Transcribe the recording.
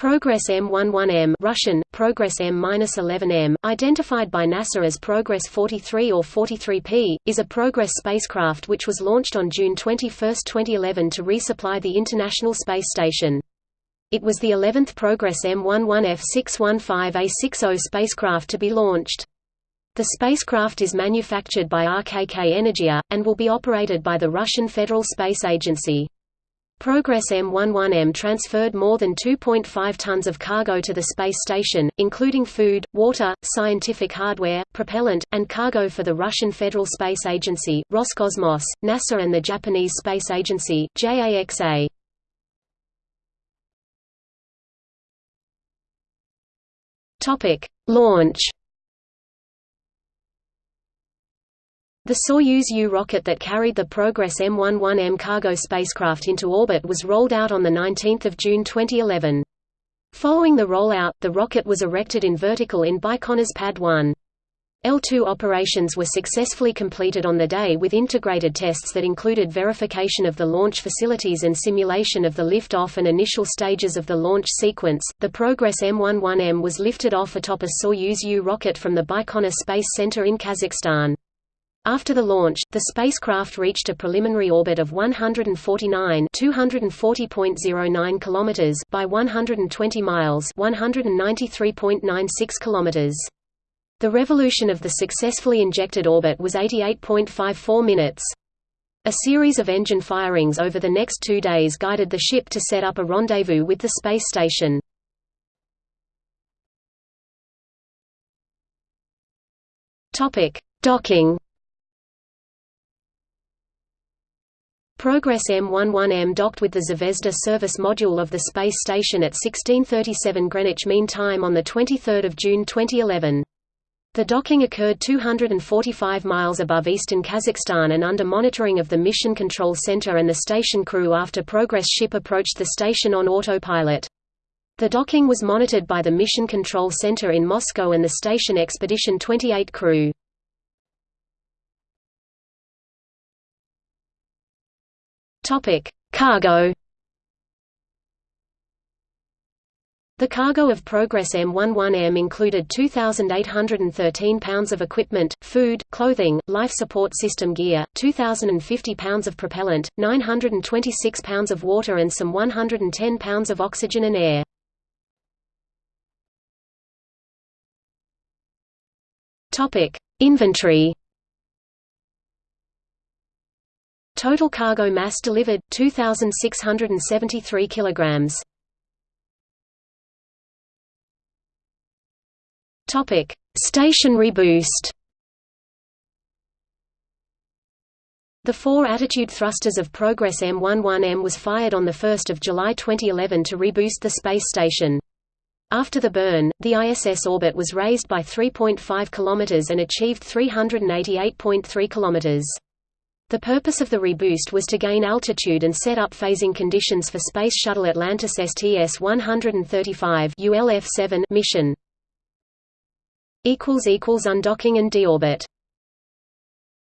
Progress M11M Russian, Progress M-11M, identified by NASA as Progress 43 or 43P, is a Progress spacecraft which was launched on June 21, 2011 to resupply the International Space Station. It was the 11th Progress M11F615A60 spacecraft to be launched. The spacecraft is manufactured by RKK Energia, and will be operated by the Russian Federal Space Agency. Progress M11M transferred more than 2.5 tons of cargo to the space station, including food, water, scientific hardware, propellant, and cargo for the Russian Federal Space Agency, Roscosmos, NASA and the Japanese Space Agency, JAXA. Launch The Soyuz U rocket that carried the Progress M11M cargo spacecraft into orbit was rolled out on 19 June 2011. Following the rollout, the rocket was erected in vertical in Baikonur's Pad 1. L2 operations were successfully completed on the day with integrated tests that included verification of the launch facilities and simulation of the lift-off and initial stages of the launch sequence. The Progress M11M was lifted off atop a Soyuz U rocket from the Baikonur Space Center in Kazakhstan. After the launch, the spacecraft reached a preliminary orbit of 149 240.09 kilometers by 120 miles 193.96 kilometers. The revolution of the successfully injected orbit was 88.54 minutes. A series of engine firings over the next two days guided the ship to set up a rendezvous with the space station. Topic: Docking Progress M11M docked with the Zvezda service module of the space station at 1637 Greenwich Mean Time on 23 June 2011. The docking occurred 245 miles above eastern Kazakhstan and under monitoring of the Mission Control Center and the station crew after Progress ship approached the station on autopilot. The docking was monitored by the Mission Control Center in Moscow and the station Expedition 28 crew. Topic: Cargo. The cargo of Progress M11M included 2,813 pounds of equipment, food, clothing, life support system gear, 2,050 pounds of propellant, 926 pounds of water and some 110 pounds of oxygen and air. Inventory Total cargo mass delivered 2673 kilograms. Topic: Station reboost. The four attitude thrusters of Progress M11M was fired on 1 July 2011 to reboost the space station. After the burn, the ISS orbit was raised by 3.5 km and achieved 388.3 km. The purpose of the reboost was to gain altitude and set up phasing conditions for Space Shuttle Atlantis STS-135 ULF-7 mission. Undocking and deorbit